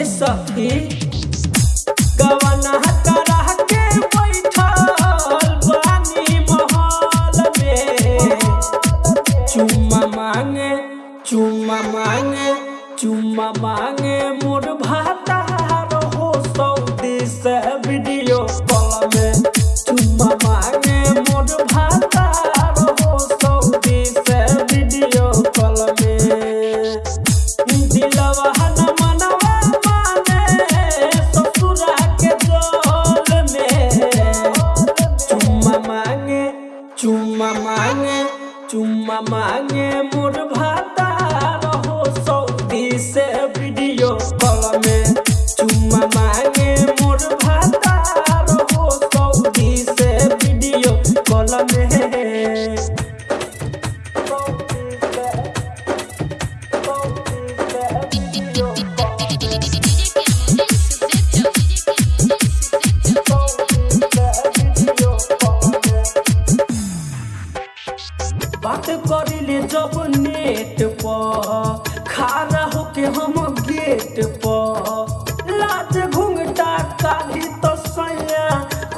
ये सखी। कवना करह के बैठल चुम्मा मांगे चुम्मा मांगे चुम्मा हो सऊदी से वीडियो कॉल में। चुम्मा मांगे, मोर भातार चुम्मा मांगे मोर खारा होके हम गेट पर। लाज घुंघटा काली तो सैया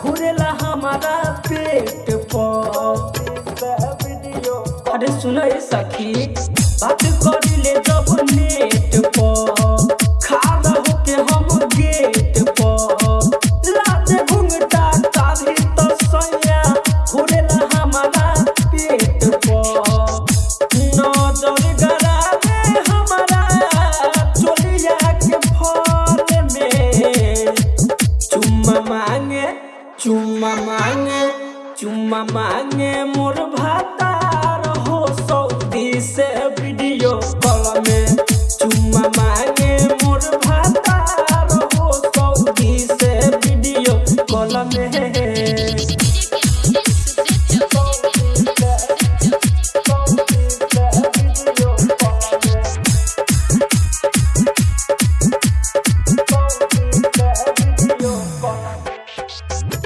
घुरेला हमारा पेट पर। अरे सुनो ये सखी, बात करिले जब नेट पर। खारा होके हम गेट पर। लाज घुंघटा मांगे चुम्मा मांगे चुम्मा मांगे मोर भातार हो सऊदी से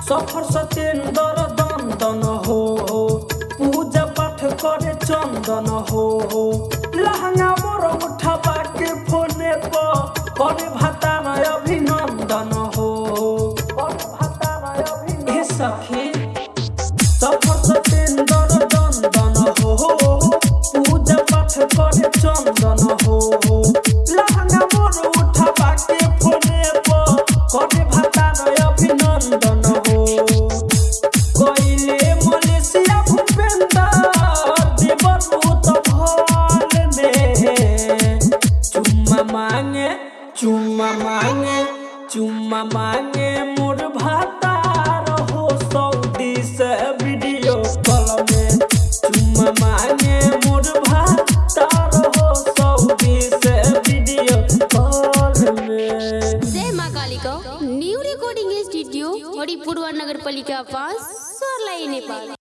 सफ़र सतेंद्र दंदन हो। पूजा पाठ करे चंदन हो। लहंगा मोर उठा के फोने पर करे भतार अभिनंदन हो। हे सखी सफ़र चुम्मा मांगे मोर भातार हो सऊदी से वीडियो कॉल में। चुम्मा मांगे मोर भातार हो सऊदी से वीडियो कॉल में। जय माँ Kalika. New recording studio Haripur नगरपालिका पास, सोरलाई नेपाल।